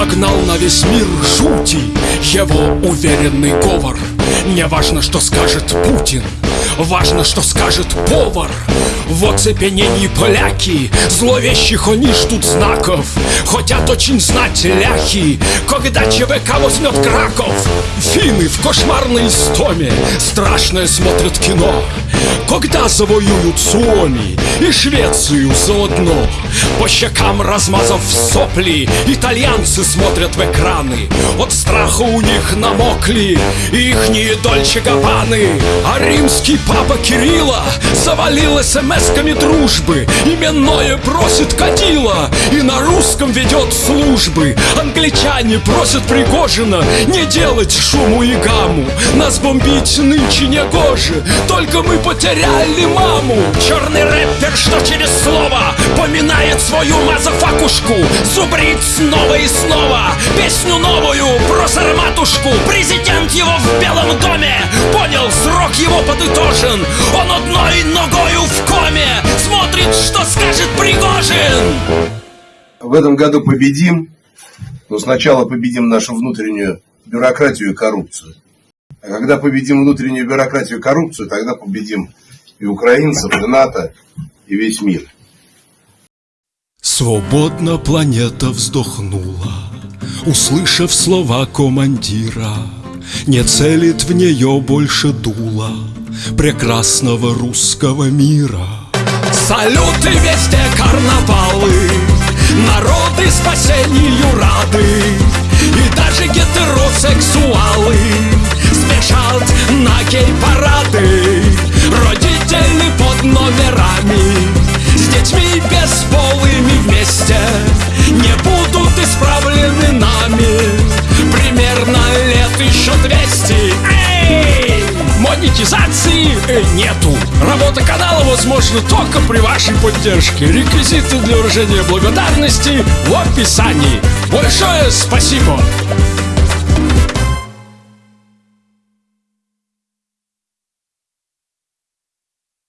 нагнал на весь мир жути. Его уверенный говор. Не важно, что скажет Путин. Важно, что скажет повар. В оцепенении поляки Зловещих они ждут знаков. Хотят очень знать ляхи Когда ЧВК возьмет Краков. Финны в кошмарной истоме. Страшное смотрят кино Когда завоюют Суоми И Швецию заодно По щекам размазав сопли Итальянцы смотрят в экраны. От страха у них намокли Ихние Дольче Габбаны А римский папа Кирилла Завалил смс-ками дружбы Именное просит кадила И на русском ведет службы. Англичане просят Пригожина Не делать шуму и гамму Нас бомбить нынче не гоже Только мы потеряли маму. Черный рэпер, что через слово Поминает свою мазафакушку. Зубрит снова и снова Песню новую про сарматушку Президент его в Белом доме Понял, срок его подытожен. Он одной ногою в коме Смотрит, что скажет Пригожин. В этом году победим, но сначала победим нашу внутреннюю бюрократию и коррупцию. А когда победим внутреннюю бюрократию и коррупцию, тогда победим и украинцев, и НАТО, и весь мир. Свободно планета вздохнула, Услышав слова командира, Не целит в нее больше дула Прекрасного русского мира. Салюты везде карнавалы, Народы спасению рады, на гей-парады Родители под номерами. С детьми бесполыми вместе Не будут исправлены нами. Примерно лет еще 200 Эй! Монетизации э, нету. Работа канала возможна только при вашей поддержке. Реквизиты для выражения благодарности в описании. Большое спасибо!